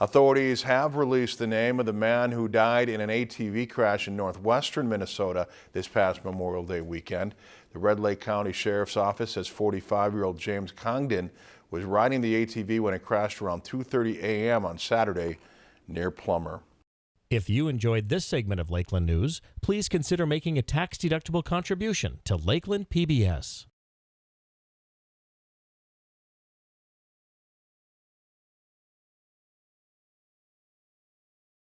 Authorities have released the name of the man who died in an ATV crash in northwestern Minnesota this past Memorial Day weekend. The Red Lake County Sheriff's Office says 45-year-old James Congdon was riding the ATV when it crashed around 2.30 a.m. on Saturday near Plummer. If you enjoyed this segment of Lakeland News, please consider making a tax-deductible contribution to Lakeland PBS.